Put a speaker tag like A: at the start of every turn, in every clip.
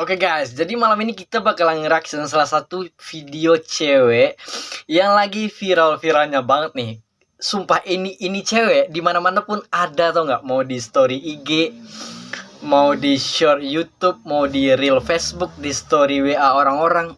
A: Oke guys, jadi malam ini kita bakalan ngereaction salah satu video cewek yang lagi viral-viralnya banget nih. Sumpah ini ini cewek di mana-mana pun ada tau nggak? Mau di story IG, mau di short YouTube, mau di real Facebook, di story WA orang-orang,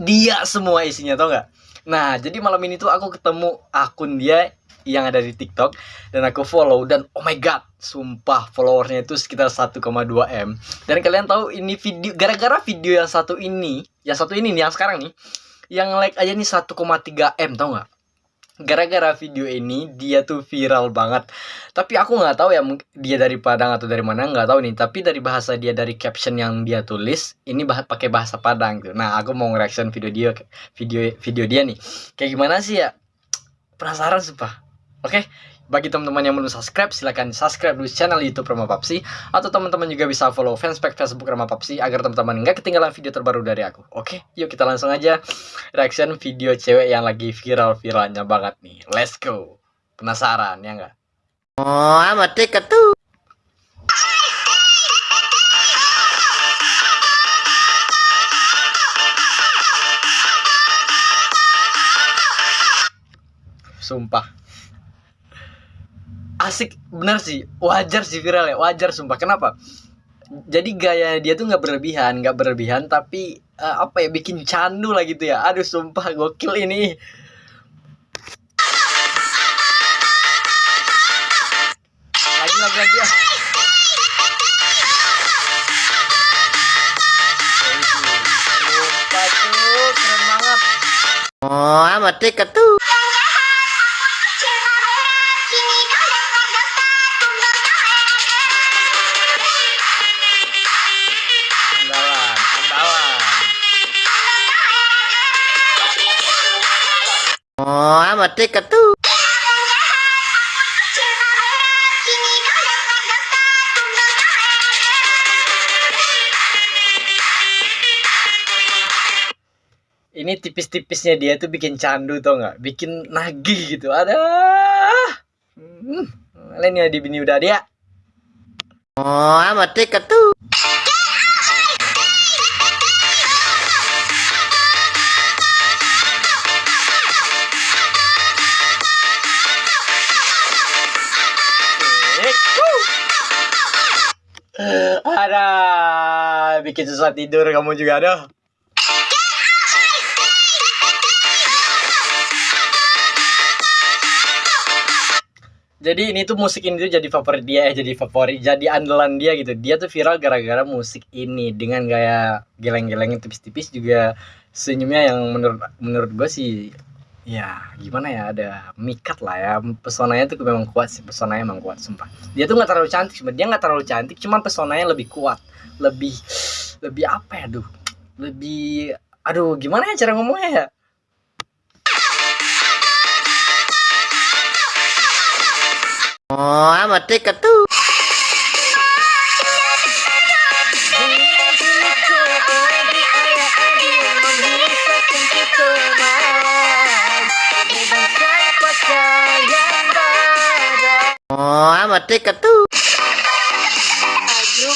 A: dia semua isinya tau nggak? Nah, jadi malam ini tuh aku ketemu akun dia yang ada di TikTok dan aku follow dan oh my god sumpah followersnya itu sekitar 1,2 m. Dan kalian tahu ini video gara-gara video yang satu ini yang satu ini nih yang sekarang nih yang like aja nih 1,3 m tau nggak? Gara-gara video ini dia tuh viral banget. Tapi aku nggak tahu ya dia dari Padang atau dari mana nggak tahu nih. Tapi dari bahasa dia dari caption yang dia tulis ini bah pakai bahasa Padang gitu nah aku mau nge-reaction video dia video video dia nih. Kayak gimana sih ya? Penasaran sumpah Oke, bagi teman-teman yang belum subscribe, silahkan subscribe dulu channel YouTube Rama Papsi atau teman-teman juga bisa follow fanspage Facebook Rama Papsi agar teman-teman nggak ketinggalan video terbaru dari aku. Oke, yuk kita langsung aja reaction video cewek yang lagi viral-viralnya banget nih. Let's go. Penasaran ya nggak?
B: Oh, amat tiket tuh.
A: Sumpah asik bener sih. Wajar sih viral ya wajar sumpah. Kenapa? Jadi gaya dia tuh nggak berlebihan nggak berlebihan tapi uh, apa ya bikin candu lah gitu ya. Aduh sumpah gokil ini. Lagi lagi lagi ya. Tuh. Keren
B: oh amat tiket tuh.
A: Ini tipis-tipisnya dia tuh bikin candu tau nggak? Bikin nagih gitu. Ada. Hmm. Lain ya di bini udah dia.
B: Oh, amat tiket
A: Ada bikin susah tidur kamu juga ada. Jadi ini tuh musik ini tuh jadi favorit dia ya, jadi favorit, jadi andalan dia gitu. Dia tuh viral gara-gara musik ini dengan gaya geleng-gelengnya tipis-tipis juga senyumnya yang menurut menurut gue sih ya gimana ya ada mikat lah ya. Pesonanya tuh memang kuat sih pesonanya memang kuat sumpah. Dia tuh nggak terlalu cantik sebenarnya dia nggak terlalu cantik cuman pesonanya lebih kuat lebih lebih apa ya aduh lebih aduh gimana ya cara ngomongnya ya?
B: Oh amat tuh Oh, amat tiket tuh. Ayo